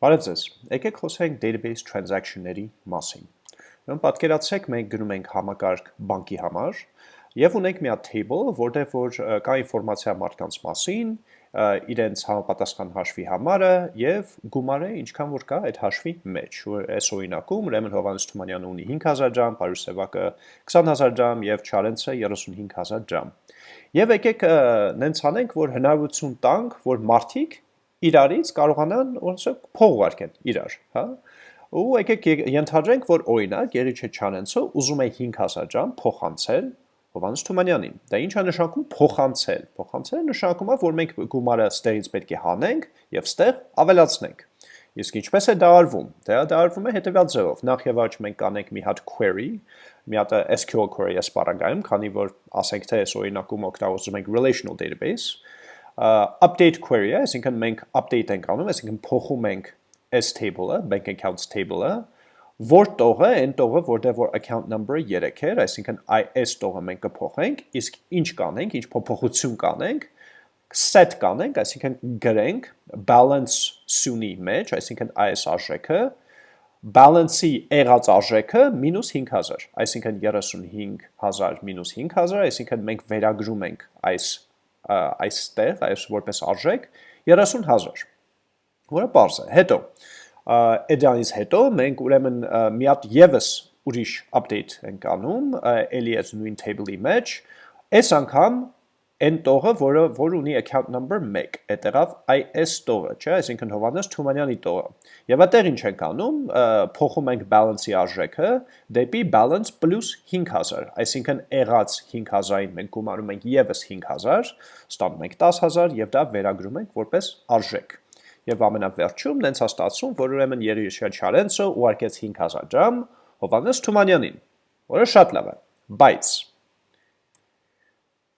Բարև ձեզ։ Եկեք խոսենք database transaction-ների մասին։ Ուրեմն պատկերացրեք մենք գնում ենք համակարգ բանկի համար եւ ունենք մի հատ table, որտեղ որ կա ինֆորմացիա մարդկանց մասին, իրենց համապատասխան հաշվի համարը եւ գումարը ինչքան որ կա այդ հաշվի մեջ։ Այս օրինակում Ուրեմն Հովանես Թումանյանը ունի 5000 դրամ, Պարուս Սևակը 20000 դրամ եւ Չարենցը 35000 դրամ։ Եվ եկեք նենց անենք, որ հնարավորություն տանք, որ մարդիկ իրարից կարողանան ոնց է փող ուղարկեն իրար, հա? Ու եկեք ենթադրենք, որ օրինակ Գերիչե Չանենցը ուզում է 5000 դրամ փոխանցել Հովանես Թումանյանին։ Դա ինչ է նշանակում փոխանցել։ Փոխանցելը նշանակում է, որ մենք գումարը ստերից պետք է հանենք եւ ստեղ ավելացնենք։ Իսկ ինչպես է դա արվում։ Դա դա արվում է հետեւյալ ձևով։ Նախ եւ առաջ մենք կանենք մի հատ query, մի հատ SQL query ասպարագայում, քանի որ ասենք թե այս օրինակում օգտագործում ենք relational database, update query է, այսինքն մենք update ենք անում, այսինքն փոխում ենք s table-ը, bank accounts table-ը, որ տողը, այն տողը, որտեղ որ account number-ը 3 էր, այսինքն IS տողը մենք կփոխենք, իսկ ինչ կանենք, ինչ փոփոխություն կանենք, set կանենք, այսինքն գրենք balance սյունի մեջ, այսինքն IS արժեքը, balance-ի եղած արժեքը մինուս 5000, այսինքն 35000 մինուս 5000, այսինքն մենք վերագրում ենք այս այստեղ, այս որպես արժեք 30000, որը པարզ է։ Հետո այդանից հետո մենք ուրեմն մի հատ եւս ուրիշ update ենք անում, ելի այս նույն table-ի մեջ, այս անգամ այն տողը, որը որ ունի account number 1, այդտեղավ IS տողը, չէ, այսինքն Հովանես Թումանյանի տողը։ Եվ այդտեղ ինչ ենք անում, փոխում ենք balance-ի արժեքը դեպի balance plus 5000, այսինքն եղած 5000-ին մենք գումարում ենք եւս 5000, ստանում ենք 10000 եւ դա վերագրում ենք որպես արժեք։ Եվ ամենավերջում նենց հաստատում, որ ուրեմն Երիշա Չարենցը ուղարկեց 5000 դրամ Հովանես Թումանյանին, որը շատ լավ է, բայց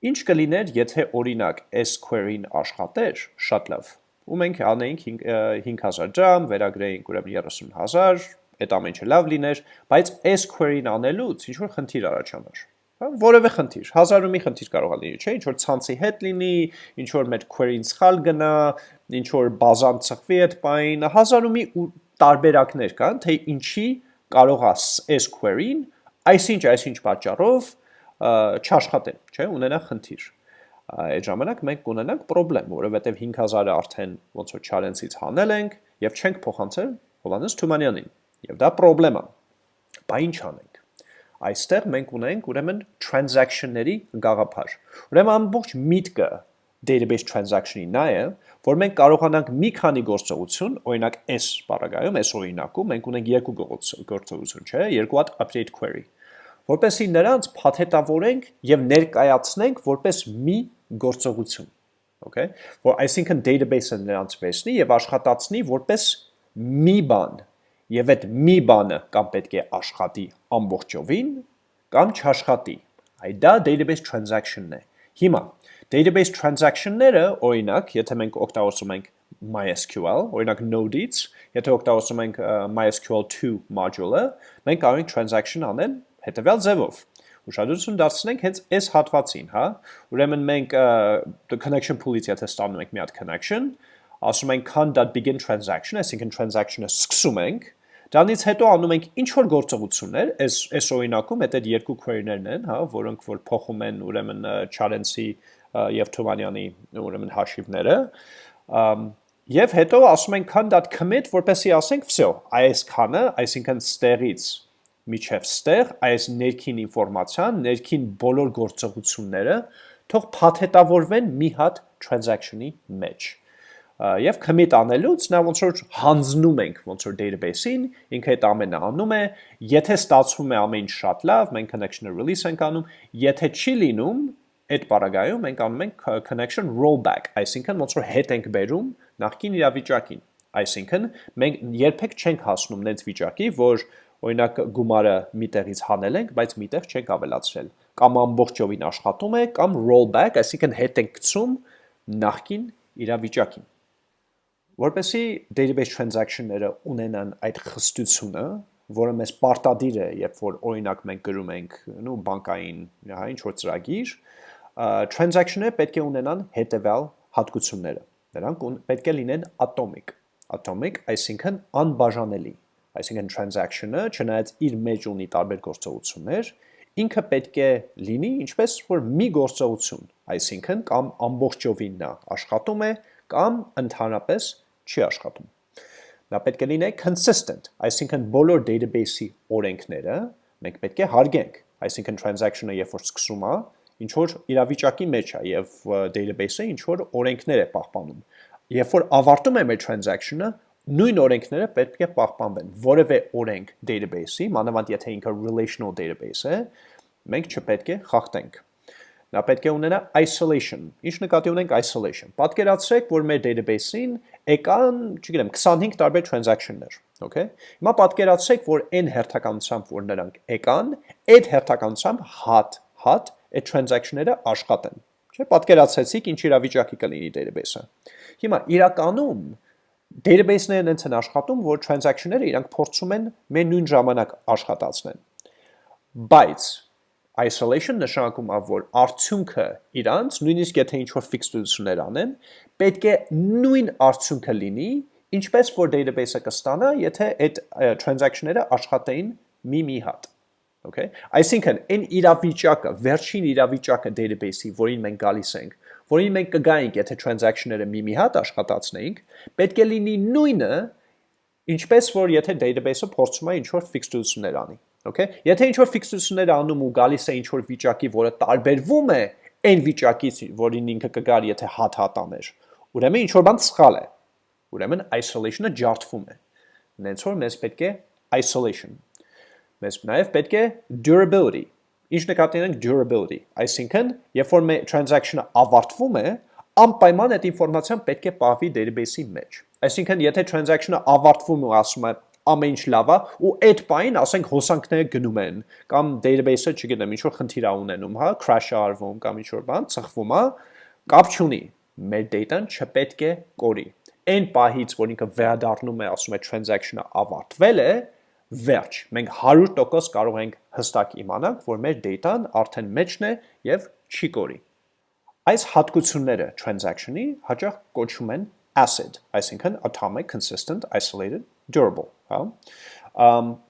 Ինչ կլիներ, եթե օրինակ այս query-ն աշխատեր, շատ լավ, ու մենք անեինք 5000 դրամ, վերագրեինք ուրեմն 30000, այդ ամենը լավ լիներ, բայց այս query-ն անելուց ինչ որ խնդիր առաջանար։ Հա, որևէ խնդիր, հազարումի խնդիր կարող է լինի, չէ՞, ինչ որ ցանցի հետ լինի, ինչ որ մեր query-ն սխալ գնա, ինչ որ բազան ծխվի այդ բային, հազարումի ու տարբերակներ կան, թե ինչի կարող է այս query-ն այսինչ այսինչ պատճառով չաշխատեն, չէ, ունենա խնդիր։ Այդ ժամանակ մենք կունենանք խնդրեմ, որովհետև 5000-ը արդեն ոնց որ Չարենցից հանել ենք եւ չենք փոխանցել Հովանես Թումանյանին։ Եվ դա խնդրեմ է։ Բա ինչ անենք։ Այստեղ մենք ունենք ուրեմն transaction-ների գաղափար։ Ուրեմն ամբողջ միտքը database transaction-ի նա է, որ մենք կարողանանք մի քանի գործողություն, օրինակ այս բaragայում, այս օրինակում մենք ունենք երկու գործողություն, չէ, երկու հատ update query որպեսի նրանց փաթեթավորենք եւ ներկայացնենք որպես մի գործողություն okay? Որ այսինքն database-ը նրանց վերցնի եւ աշխատացնի որպես մի բան եւ այդ մի բանը կամ պետք է աշխատի ամբողջովին կամ չաշխատի այ դա database transaction-ն է հիմա database transaction-ները օրինակ եթե մենք օգտագործում ենք MySQL, օրինակ Node-ից, եթե օգտագործում ենք MySQL 2 module-ը, մենք կարող ենք transaction անել հետևյալ ձևով. Ուշադրություն դարձնենք հենց այս հատվածին, հա։ Ուրեմն մենք the connection pool-ից եթե ստանում ենք մի հատ connection, ասում ենք con.begin transaction, այսինքն transaction-ը սկսում ենք, դրանից հետո անում ենք ինչ որ գործողություններ, այս այս օրինակում այդ երկու query-ներն են, հա, որոնք որ փոխում են ուրեմն Challenge-ի եւ Թումանյանի ուրեմն հաշիվները, եւ հետո ասում ենք con.commit, որպեսզի ասենք, վсё, այս քանը, այսինքն ստեղից միջև ստեղ այս ներքին ինֆորմացիան, ներքին բոլոր գործողությունները թող փաթեթավորվեն մի հատ transaction-ի մեջ։ Եվ commit անելուց նա ոնց որ հանձնում ենք ոնց որ database-ին, ինքը այդ ամենը անում է, եթե ստացվում է ամեն ինչ շատ լավ, մենք connection-ը release ենք անում, եթե չի լինում, այդ բaragայում մենք անում ենք connection rollback, այսինքն ոնց որ հետ ենք բերում նախքին իրավիճակին։ Այսինքն մենք երբեք չենք հասնում նենց վիճակի, որ օրինակ գումարը միտեղից հանել ենք, բայց միտեղ չենք ավելացրել։ Կամ ամբողջովին աշխատում է, կամ rollback, այսինքն հետ ենք գցում նախքին իրավիճակին։ Որպեսի database transaction-ները ունենան այդ խստությունը, որը մեզ պարտադիր է, երբ որ օրինակ մենք գրում ենք, նու բանկային, հա, ինչ որ ծրագիր, transaction-ները պետք է ունենան հետևյալ հատկությունները։ Նրանք պետք է լինեն atomic atomic, այսինքն անբաժանելի։ Այսինքն transaction-ը, չնայած իր մեջ ունի տարբեր գործողություններ, ինքը պետք է լինի ինչպես որ մի գործողություն, այսինքն կամ ամբողջովին նա աշխատում է, կամ ընդհանրապես չի աշխատում։ Նա պետք է լինի consistent, այսինքն բոլոր database-ի օրենքները մենք պետք է հարգենք, այսինքն transaction-ը երբ որ սկսում է, ինչ որ իրավիճակի մեջ է եւ database-ը ինչ որ օրենքներ է պահպանում երբ որ ավարտում է մեր transaction-ը, նույն օրենքները պետք է պահպանվեն։ Որևէ օրենք database-ի, մանավանդ եթե ինքը relational database է, մենք չպետք է խախտենք։ Նա պետք է ունենա isolation։ Ինչ նկատի ունենք isolation։ Պատկերացրեք, որ մեր database-ին եկան, չգիտեմ, 25 տարբեր transaction-ներ, okay։ Հիմա պատկերացրեք, որ այն հերթականությամբ, որ նրանք եկան, այդ հերթականությամբ հատ, հատ այդ transaction-ները աշխատեն։ Չէ, պատկերացրեցիք ինչ իրավիճակի կլինի database-ը։ Հիմա իրականում database-ները այնց են աշխատում, որ transaction-ները իրանք փորձում են մեր նույն ժամանակ աշխատացնեն։ Բայց isolation նշանակում է, որ արդյունքը իրանց, նույնիսկ եթե ինչ-որ ֆիքսություններ անեն, պետք է նույն արդյունքը լինի, ինչպես որ database-ը կստանա, եթե այդ transaction-ները աշխատեին մի-մի հատ։ Okay։ Այսինքն, այն իրավիճակը, վերջին իրավիճակը database-ի, որին մենք գալիս ենք, որին մենք կգայինք, եթե transaction-ները մի-մի հատ աշխատացնեինք, պետք է լինի նույնը, ինչպես որ եթե database-ը փորձում է ինչ-որ ֆիքսություններ անի, okay? Եթե ինչ-որ ֆիքսություններ անում ու գալիս է ինչ-որ վիճակի, որը տարբերվում է այն վիճակից, որին ինքը կգար, եթե հատ-հատ աներ, ուրեմն ինչ-որ բան սխալ է։ Ուրեմն isolation-ը ջարդվում է։ Նենց որ մեզ պետք է isolation։ Մեզ նաև պետք է durability Ինչ նկատի ունենք durability, այսինքն, երբ որ մեր transaction-ը ավարտվում է, անպայման այդ ինֆորմացիան պետք է պահվի database-ի մեջ։ Այսինքն, եթե transaction-ը ավարտվում ու ասում է ամեն ինչ լավ է ու այդ պայն ասենք հոսանքները գնում են կամ database-ը, չգիտեմ, ինչ որ խնդիր ա ունենում, հա, crash-ը արվում կամ ինչ որ բան, ծխվում է, կապ չունի։ Մեր data-ն չպետք է կորի։ Այն պահից, որ ինքը վերադառնում է, ասում է transaction-ը ավարտվել է, վերջ։ Մենք 100% կարող ենք հստակ իմանալ, որ մեր data-ն արդեն մեջն է եւ չի կորի։ Այս հատկությունները transaction-ի հաճախ կոչվում են acid, այսինքն atomic, consistent, isolated, durable, հա։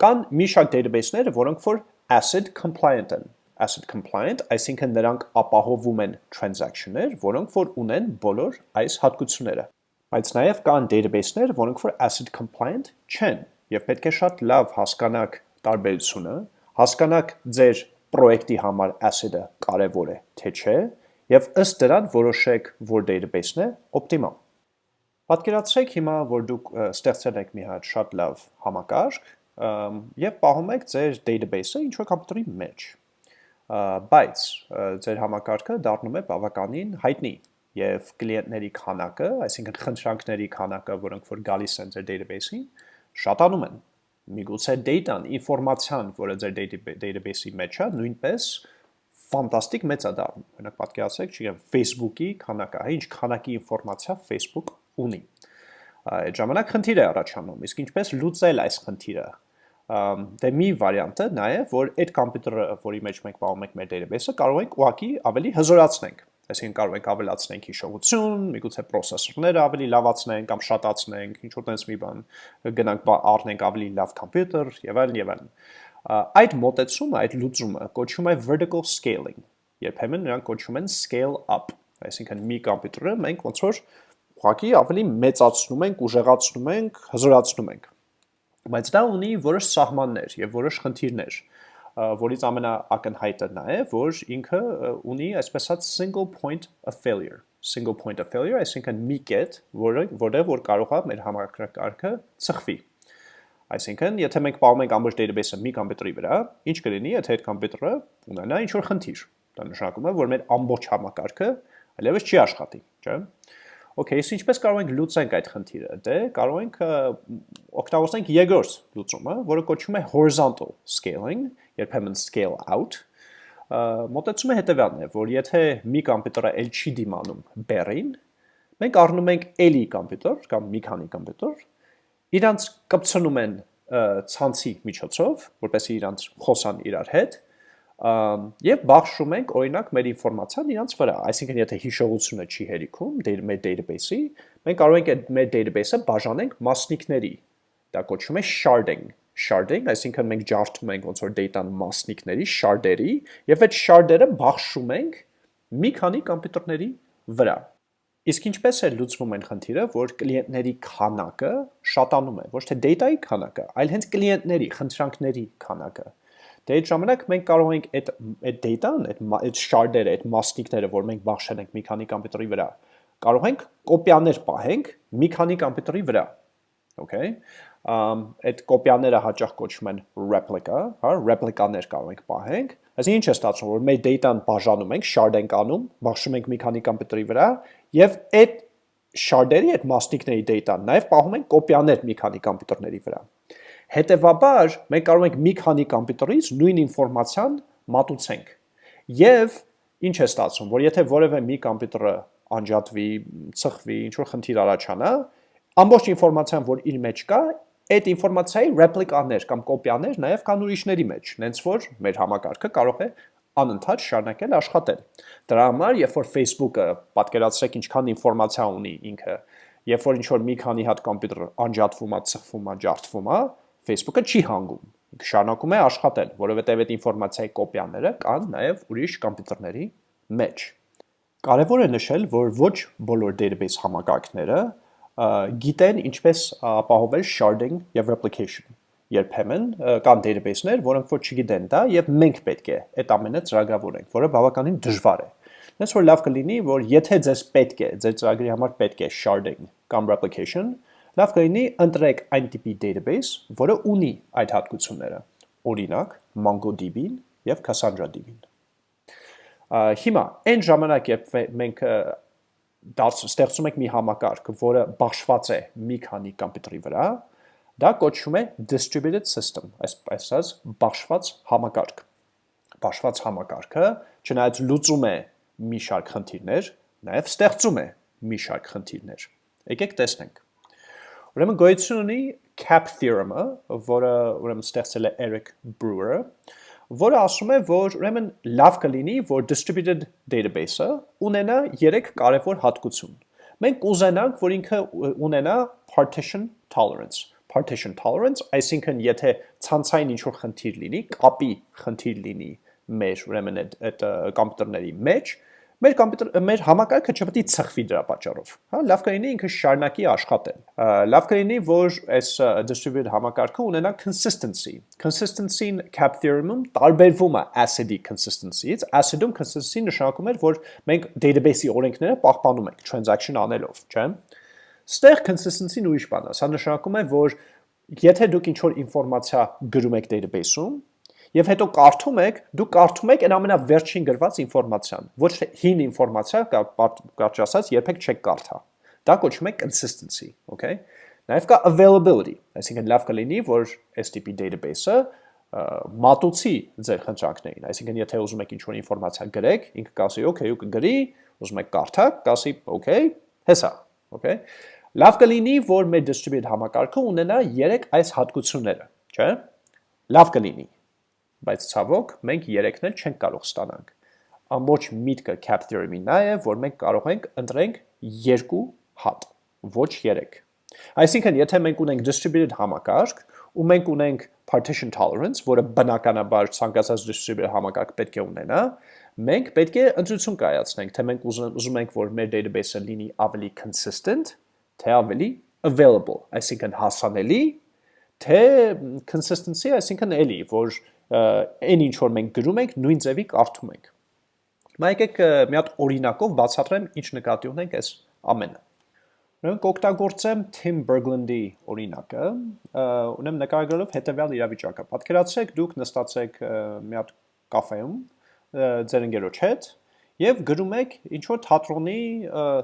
Կան մի շարք database-ները, որոնք որ acid compliant են։ Acid compliant, այսինքն նրանք ապահովում են transaction-ներ, որոնք որ ունեն բոլոր այս հատկությունները։ Բայց նաև կան database-ներ, որոնք որ acid compliant չեն եւ պետք է շատ լավ հասկանաք տարբերությունը, հասկանաք ձեր պրոյեկտի համար asset-ը կարևոր է, թե չէ, եւ ըստ դրան որոշեք, որ database-ն է օպտիմալ։ Պատկերացրեք հիմա, որ դուք ստեղծել եք մի հատ շատ լավ համակարգ եւ պահում եք ձեր database-ը ինչ որ կոմպյուտերի մեջ։ Բայց ձեր համակարգը դառնում է բավականին հայտնի եւ կլիենտների քանակը, այսինքն խնդրանքների քանակը, որոնք որ գալիս են ձեր database-ին, շատանում են։ Միգուցե data-ն, ինֆորմացիան, որը ձեր database-ի մեջ է, նույնպես ֆանտաստիկ մեծ է դառնում։ Օրինակ պատկերացրեք, չգիտեմ, Facebook-ի քանակը, հա, ինչ քանակի ինֆորմացիա Facebook ունի։ Այդ ժամանակ խնդիր է առաջանում, իսկ ինչպես լուծել այս խնդիրը։ Դե մի վարիանտը նա է, որ այդ համակարգը, որի մեջ մենք պահում ենք մեր database-ը, կարող ենք ուղղակի ավելի հզորացնենք այսինքն կարող ենք ավելացնենք հիշողություն, միգուցե պրոցեսորները ավելի լավացնենք կամ շատացնենք, ինչ որ տես մի բան, գնանք առնենք ավելի լավ համբյուտեր եւ այլն եւ այլն։ Այդ մոտեցումը, այդ լուծումը կոչվում է vertical scaling։ Երբեմն նրանք կոչվում են scale up, այսինքն մի համբյուտերը մենք ոնց որ ուղղակի ավելի մեծացնում ենք, ուժեղացնում ենք, հզորացնում ենք։ Բայց դա ունի որոշ սահմաններ եւ որոշ խնդիրներ որից ամենաակնհայտը նա է, որ ինքը ունի այսպես ասած single point of failure single point of failure, այսինքն մի կետ, որը որտեղ որ կարող է մեր համակարգը ծխվի։ Այսինքն, եթե մենք պահում ամբողջ database-ը մի կոմպյուտերի վրա, ինչ կլինի, եթե այդ կոմպյուտերը ունենա ինչ-որ խնդիր։ Դա նշանակում է, որ մեր ամբողջ համակարգը այլևս չի աշխատի, չէ՞։ Okay, իսկ ինչպես կարող ենք լուծենք այդ խնդիրը։ Դե կարող ենք օգտագործենք երկրորդ լուծումը, որը կոչվում է horizontal scaling, երբեմն scale out, մոտեցումը հետևյալն է, որ եթե մի կոմպյուտերը ել չի դիմանում բերին, մենք առնում ենք էլի կոմպյուտեր կամ մի քանի կոմպյուտեր, իրանց կպցնում են ցանցի միջոցով, որպեսզի իրանց խոսան իրար հետ, եւ բաշխում ենք օրինակ մեր ինֆորմացիան իրանց վրա այսինքն եթե հիշողությունը չի հերիքում մեր database-ի մենք կարող ենք այդ մեր database-ը բաժանենք մասնիկների դա կոչվում է sharding sharding այսինքն մենք ջարդում ենք ոնց որ data-ն մասնիկների shard-երի եւ այդ shard-երը բաշխում ենք մի քանի համակարգերի վրա Իսկ ինչպես է լուծվում այն խնդիրը, որ կլիենտների քանակը շատանում է, ոչ թե data-ի քանակը, այլ հենց կլիենտների, խնդրանքների քանակը։ Դե այդ ժամանակ մենք կարող ենք այդ այդ data-ն, այդ այդ shard-երը, այդ մասնիկները, որ մենք բաշխել ենք մի քանի համբյուտերի վրա, կարող ենք կոպիաներ պահենք մի քանի համբյուտերի վրա։ Okay։ Ամ այդ կոպիաները հաճախ կոչվում են replica, հա, replica-ներ կարող ենք պահենք։ Այսինքն ինչ է ստացվում, որ մեր data-ն բաժանում ենք, shard ենք անում, բաշխում ենք մի քանի համբյուտերի վրա եւ այդ shard-երի, այդ մասնիկների data-ն նաեւ պահում ենք կոպիաներ մի քանի համբյուտերների վրա։ Հետևաբար մենք կարող ենք մի քանի համբյուտերից նույն ինֆորմացիան մատուցենք։ Եվ ինչ է ստացվում, որ եթե որևէ մի համբյուտերը անջատվի, ծխվի, ինչ որ խնդիր առաջանա, ամբողջ ինֆորմացիան, որ իր մեջ կա, այդ ինֆորմացիայի ռեպլիկաներ կամ կոպիաներ նաև կան ուրիշների մեջ, նենց որ մեր համակարգը կարող է անընդհատ շարունակել աշխատել։ Դրա համար, երբ որ Facebook-ը պատկերացրեք ինչքան ինֆորմացիա ունի ինքը, երբ որ ինչ որ մի քանի հատ համբյուտեր անջատվում է, ծխվում է, ջարդվում է, Facebook-ը չի հանգում, շարունակում է աշխատել, որովհետև այդ ինֆորմացիայի կոպիաները կան նաև ուրիշ համբյուտերների մեջ։ Կարևոր է նշել, որ ոչ բոլոր database համակարգները գիտեն ինչպես ապահովել sharding եւ replication։ Երբեմն կան database-ներ, որոնք որ չգիտեն դա եւ մենք պետք է այդ ամենը ծրագրավորենք, որը բավականին դժվար է։ Դες որ լավ կլինի, որ եթե ձեզ պետք է, ձեր ծրագրի համար պետք է sharding կամ replication, Լավ կլինի ընտրեք այն տիպի database, որը ունի այդ հատկությունները, օրինակ MongoDB-ին և Cassandra-DB-ին։ Հիմա, այն ժամանակ, երբ մենք ստեղծում ենք մի համակարգ, որը բաշխված է մի քանի կամպյուտերի վրա, դա կոչվում է distributed system, այսպես բաշխված համակարգ։ Բաշխված համակարգը չնայած լուծում է մի շարք խնդիրներ, նաև ստեղծում է մի շարք խնդիրներ։ Եկեք տեսնենք։ Ուրեմն գոյություն ունի cap theorem-ը, որը ուրեմն ստեղծել է Eric Brewer-ը, որը ասում է, որ ուրեմն լավ կլինի, որ distributed database-ը ունենա 3 կարևոր հատկություն։ Մենք ուզենանք, որ ինքը ունենա partition tolerance։ Partition tolerance, այսինքն եթե ցանցային ինչ-որ խնդիր լինի, կապի խնդիր լինի մեր ուրեմն այդ կոմպյուտերների մեջ, մեր կոմպյուտեր մեր համակարգը չպետք է ցխվի դրա պատճառով, հա, լավ կլինի ինքը շարունակի աշխատել։ Լավ կլինի, որ այս distributed համակարգը ունենա consistency։ Consistency-ն cap theorem-ում տարբերվում է ACID-ի consistency-ից։ ACID-ում consistency նշանակում էր, որ մենք database-ի օրենքները պահպանում ենք transaction անելով, չէ՞։ Ստեղ consistency-ն ուրիշ բան է։ Սա նշանակում է, որ եթե դուք ինչ-որ ինֆորմացիա գրում եք database-ում, Եվ հետո կարդում եք, դուք կարդում եք այն ամենավերջին գրված ինֆորմացիան, ոչ թե հին ինֆորմացիա, կարճ ասած, երբեք չեք կարդա։ Դա կոչվում է consistency, okay? Նաև կա availability, այսինքն լավ կլինի, որ տիպի database-ը մատուցի ձեր խնդրանքներին, այսինքն եթե ուզում եք ինչ-որ ինֆորմացիա գրեք, ինքը կասի okay, ու կգրի, ուզում եք կարդալ, կասի okay, հեսա, okay? Լավ կլինի, որ մեր distributed համակարգը ունենա 3 այս հատկությունները, չէ՞։ Լավ կլինի, բայց ցավոք մենք երեքն էլ չենք կարող ստանանք։ Ամբողջ միտքը cap theorem-ի նա է, որ մենք կարող ենք ընտրենք երկու հատ, ոչ երեք։ Այսինքն, եթե մենք ունենք distributed համակարգ, ու մենք ունենք partition tolerance, որը բնականաբար ցանկացած distributed համակարգ պետք է ունենա, մենք պետք է ընտրություն կայացնենք, թե մենք ուզում ենք, որ մեր database-ը լինի ավելի consistent, թե ավելի available, այսինքն հասանելի, թե consistency, այսինքն էլի, որ այն ինչ որ մենք գրում ենք, նույն ձևի կարդում ենք։ Հիմա եկեք մի հատ օրինակով բացատրեմ ինչ նկատի ունենք այս ամենը։ Ուրեմն կօգտագործեմ Tim Berglund-ի օրինակը, ունեմ նկարագրելով հետևյալ իրավիճակը։ Պատկերացրեք դուք նստած եք մի հատ կաֆեում ձեր ընկերոջ հետ եւ գրում եք ինչ որ թատրոնի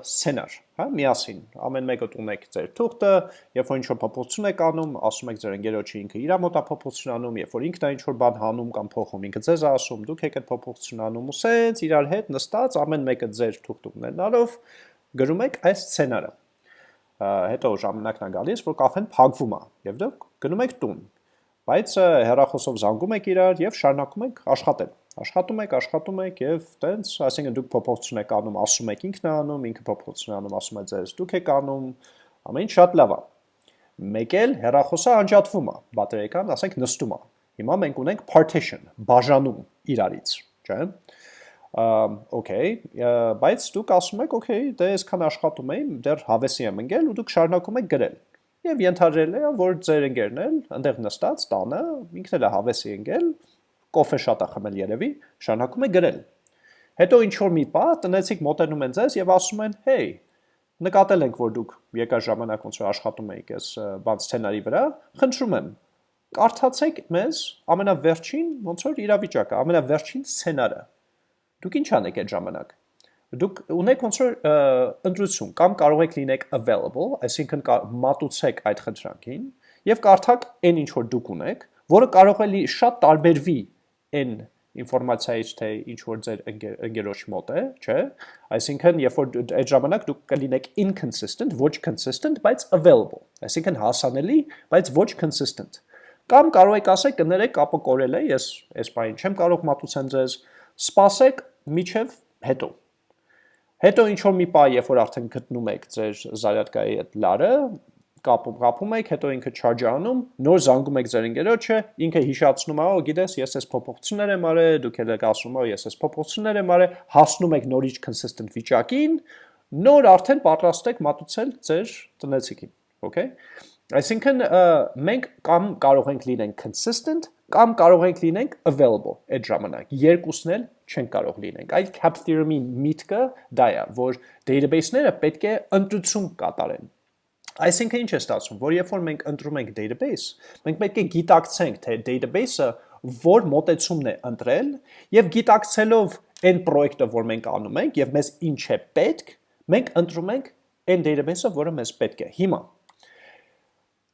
սցենար, հա, միասին։ Ամեն մեկը տուն եք ձեր թուղթը, երբ որ ինչ որ փոփոխություն եք անում, ասում եք ձեր ընկերոջը ինքը իր մոտ է փոփոխություն անում, երբ որ ինքն է ինչ որ բան հանում կամ փոխում, ինքը ձեզ ասում, դուք եք այդ փոփոխություն անում ու սենց իրար հետ նստած ամեն մեկը ձեր թուղթ ունենալով գրում եք այս սցենարը։ Հետո ժամանակն է գալիս, որ կաֆեն փակվում է եւ դուք գնում եք տուն բայց հերախոսով զանգում եք իրար եւ շարունակում եք աշխատել։ Աշխատում եք, աշխատում եք եւ տենց, այսինքն դուք փոփոխություն եք անում, ասում եք ինքն է անում, ինքը փոփոխություն անում, ասում է ձեզ դուք եք անում, ամեն ինչ շատ լավ է։ Մեկ էլ հերախոսը անջատվում է, բատերիական, ասենք նստում է։ Հիմա մենք ունենք partition, բաժանում իրարից, չէ՞։ Okay, բայց դուք ասում եք, okay, դե այսքան աշխատում եմ, դեռ հավեսի եմ ընկել ու դուք շարունակում եք գրել։ Եվ ենթադրել է, որ ձեր ընկերն էլ այնտեղ նստած տանը, ինքն էլ հավեսի ընկել, կոֆե շատ է խմել երևի, շարունակում է գրել։ Հետո ինչ որ մի պա տնեցիկ մոտենում են ձեզ եւ ասում են. «Հեյ, նկատել ենք, որ դուք եկա ժամանակ ոնց որ աշխատում եք այս բան սցենարի վրա, խնդրում եմ, կարդացեք մեզ ամենավերջին ոնց որ իրավիճակը, ամենավերջին սցենարը։ Դուք ինչ անեք այդ ժամանակ։ Դուք ունեք ոնց որ ընտրություն կամ կարող եք լինեք available, այսինքն մատուցեք այդ խնդրանքին եւ կարդակ այն ինչ որ դուք ունեք, որը կարող է շատ տարբերվի այն ինֆորմացիայից թե ինչ որ ձեր ընկերոջ մոտ է, չէ՞։ Այսինքն, երբ որ այդ ժամանակ դուք կլինեք inconsistent, ոչ consistent, բայց available։ Այսինքն հասանելի, բայց ոչ consistent։ Կամ կարող եք ասել կներեք կապը կորել է, ես այս բանը չեմ կարող մատուցեմ ձեզ, սպասեք միջև հետո։ Հետո ինչ որ մի պահ, երբ որ արդեն գտնում եք ձեր զարյատկայի այդ լարը, կապում, կապում եք, հետո ինքը charge անում, նոր զանգում եք ձեր ընկերոջը, ինքը հիշացնում է, օ, գիտես, ես այս փոփոխություններ եմ արել, դուք եք ասում, օ, ես այս փոփոխություններ եմ արել, հասնում եք նորից consistent վիճակին, նոր արդեն պատրաստ եք մատուցել ձեր տնեցիկին, okay? Այսինքն մենք կամ կարող ենք լինենք consistent, կամ կարող ենք լինենք available այդ ժամանակ։ Երկուսն էլ չեն կարող լինենք։ Այդ cap theorem-ի միտքը դա է, որ database-ները պետք է ընտրություն կատարեն Այսինքն ինչ է ստացվում, որ երբ որ մենք ընտրում ենք database, մենք պետք է գիտակցենք, թե database-ը որ մոտեցումն է ընտրել եւ գիտակցելով այն պրոյեկտը, որ մենք անում ենք եւ մեզ ինչ է պետք, մենք ընտրում ենք այն database-ը, որը մեզ պետք է։ Հիմա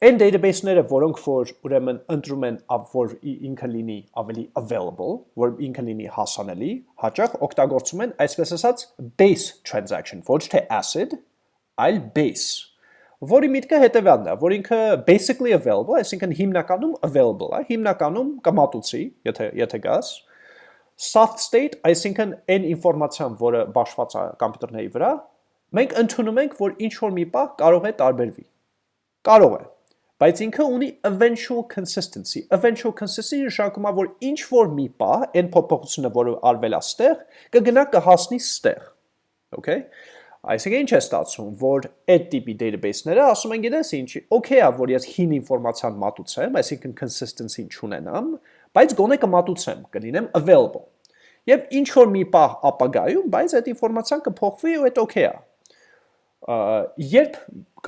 այն database-ները, որոնք որ ուրեմն ընտրում են, որ ինքը լինի ավելի available, որ ինքը լինի հասանելի, հաճախ օգտագործում են այսպես ասած base transaction, ոչ թե ACID, այլ base որի միտքը հետևյալն է, որ ինքը basically available, այսինքն հիմնականում available է, հիմնականում կմատուցի, եթե եթե գաս, soft state, այսինքն այն ինֆորմացիան, որը բաշխված է համակարգերի վրա, մենք ընդունում ենք, որ ինչ որ մի պահ կարող է տարբերվի։ Կարող է, բայց ինքը ունի eventual consistency։ Eventual consistency նշանակում է, որ ինչ որ մի պահ այն փոփոխությունը, որը արվել է ստեղ, կգնա կհասնի ստեղ։ Okay։ Այսինքն ինչ է ստացվում, որ այդ տիպի database-ները ասում են գիտես ինչ, okay է, որ ես հին ինֆորմացիան մատուցեմ, այսինքն consistency չունենամ, բայց գոնե կմատուցեմ, կլինեմ available։ Եվ ինչ որ մի պահ ապագայում, բայց այդ ինֆորմացիան կփոխվի ու այդ okay է։ Երբ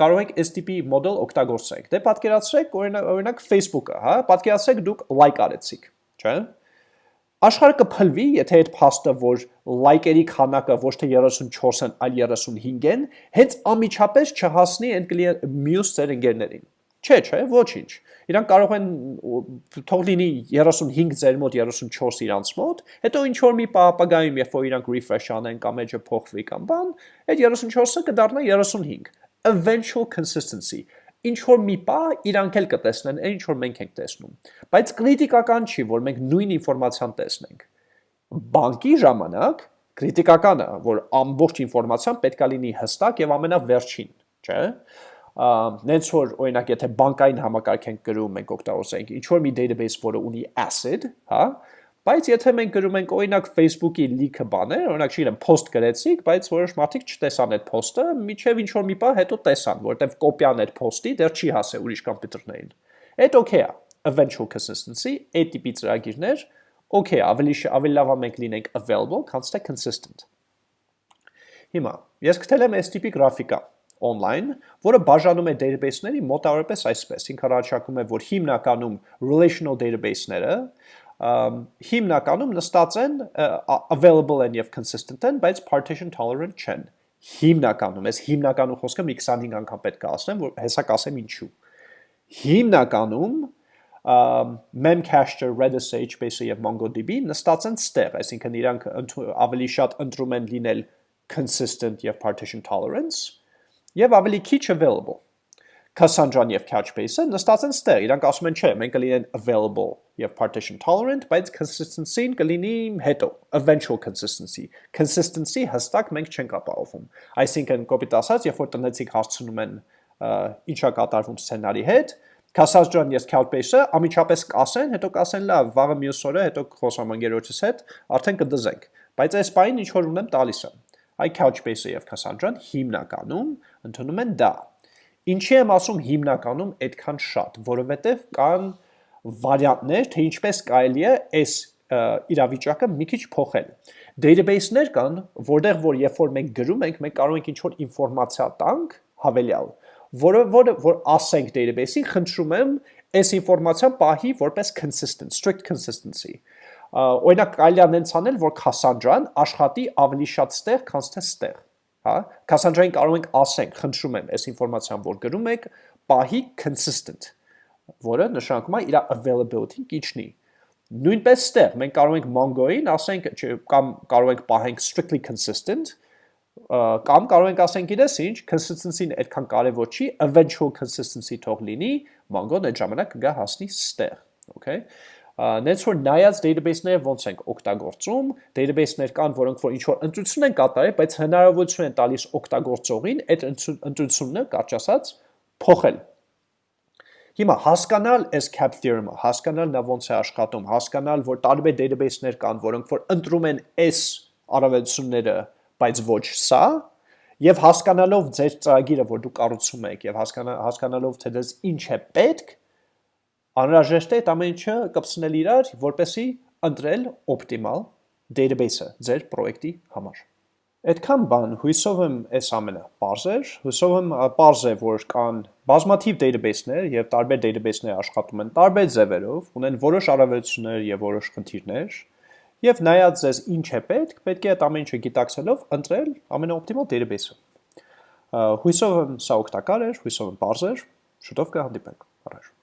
կարող եք տիպի մոդել օգտագործեք։ Դե պատկերացրեք օրինակ Facebook-ը, հա, պատկերացրեք դուք like արեցիք, չէ՞ Աշխարհը կփլվի, եթե այդ փաստը, որ լայքերի քանակը ոչ թե 34-ն, այլ 35 են, հենց ամիջապես չհասնի այն մյուս ձեր ընկերներին։ Չէ, չէ, ոչինչ։ Իրանք կարող են թող լինի 35 ձեր մոտ, 34 իրանց մոտ, հետո ինչ որ մի ապագայում, երբ որ իրանք refresh անեն կամ edge-ը փոխվի կամ բան, այդ 34-ը կդառնա 35 eventual consistency ինչ որ մի պա իրանք էլ կտեսնեն այն ինչ որ մենք ենք տեսնում բայց քրիտիկական չի որ մենք նույն ինֆորմացիան տեսնենք բանկի ժամանակ քրիտիկականը որ ամբողջ ինֆորմացիան պետքա լինի հստակ եւ ամենավերջին չէ նենց որ օրինակ եթե բանկային համակարգ ենք գրում մենք օգտագործենք ինչ որ մի database որը ունի ACID հա Բայց եթե մենք գրում ենք օրինակ Facebook-ի լիքը բաներ, օրինակ չգիտեմ, post գրեցիք, բայց որոշ մարդիկ չտեսան այդ post-ը, միջև ինչ որ մի բան հետո տեսան, որտեվ կոպիան այդ post-ի դեռ չի հասել ուրիշ կոմպյուտերներին։ Այդ okay է, eventual consistency, այդ տիպի ծրագիրներ okay, ավելի ավելի լավ է մենք լինենք available, քան թե consistent։ Հիմա ես գտել եմ տիպի գրաֆիկա online, որը բաժանում է database-ների մոտավորապես այսպես։ Ինքը առաջարկում է, որ հիմնականում relational database-ները հիմնականում նստած են available են եւ consistent են, բայց partition tolerant չեն։ Հիմնականում, ես հիմնականում խոսքը մի 25 անգամ պետք է ասեմ, որ հեսա կասեմ ինչու։ Հիմնականում Memcached, Redis, HBase եւ MongoDB նստած են ստեղ, այսինքն իրանք ավելի շատ ընտրում են լինել consistent եւ partition tolerance եւ ավելի քիչ available։ Cassandra-ն եւ Couchbase-ը նստած են ստեղ, իրանք ասում են չէ, մենք կլինեն available եւ partition tolerant, բայց consistency-ն կլինի հետո, eventual consistency։ Consistency հստակ մենք չենք ապահովում։ Այսինքն կոպիտ ասած, երբ որ տնեցիկ հարցնում են ինչա կատարվում սցենարի հետ, Cassandra-ն եւ Couchbase-ը ամիջապես կասեն, հետո կասեն լավ, վաղը մյուս օրը հետո խոսամ ընկերոջս հետ, արդեն կդզենք։ Բայց այս բանին ինչ որ ունեմ տալիս եմ։ Այ Couchbase-ը եւ Cassandra-ն հիմնականում ընդունում են դա Ինչի եմ ասում հիմնականում այդքան շատ, որովհետև կան վարիանտներ, թե ինչպես կարելի է այս իրավիճակը մի քիչ փոխել։ Database-ներ կան, որտեղ որ երբ որ մենք գրում ենք, մենք կարող ենք ինչ-որ ինֆորմացիա տանք հավելյալ, որը որ որ ասենք database-ին, խնդրում եմ այս ինֆորմացիան պահի որպես consistent, strict consistency։ Օրինակ կարելի է նենց անել, որ Cassandra-ն աշխատի ավելի շատ ստեղ, քան թե ստեղ հա Cassandra-ին կարող ենք ասենք, խնդրում եմ, այս ինֆորմացիան, որ գրում եք, պահի consistent, որը նշանակում է իր availability-ն կիչնի։ Նույնպես ստեղ մենք կարող ենք Mongo-ին ասենք, կամ կարող ենք պահենք strictly consistent, կամ կարող ենք ասենք իրես ինչ, consistency-ն այդքան կարևոր չի, eventual consistency թող լինի, Mongo-ն այդ ժամանակ կգա հասնի ստեղ, okay նենց որ նայած database-ները ոնց ենք օգտագործում, database-ներ կան, որոնք որ ինչ որ ընտրություն են կատարել, բայց հնարավորություն են տալիս օգտագործողին այդ ընտրությունները կարճ ասած փոխել։ Հիմա հասկանալ այս cap theorem-ը, հասկանալ նա ոնց է աշխատում, հասկանալ, որ տարբեր database-ներ կան, որոնք որ ընտրում են այս առավելությունները, բայց ոչ սա, եւ հասկանալով ձեր ծրագիրը, որ դուք կառուցում եք, եւ հասկանալով թե դες ինչ է պետք, անհրաժեշտ է այդ ամեն ինչը կպցնել իրար, որպեսի ընտրել օպտիմալ database-ը ձեր պրոյեկտի համար։ Այդքան բան հույսով եմ այս ամենը པարզ էր, հույսով եմ པարզ է, որ կան բազմաթիվ database-ներ եւ տարբեր database-ներ աշխատում են տարբեր ձևերով, ունեն որոշ առավելություններ եւ որոշ խնդիրներ, եւ նայած ձեզ ինչ է պետք, պետք է այդ ամեն ինչը գիտակցելով ընտրել ամենաօպտիմալ database-ը։ Հույսով եմ սա օգտակար էր, հույսով եմ པարզ էր, շուտով կհանդիպենք։ Առաջ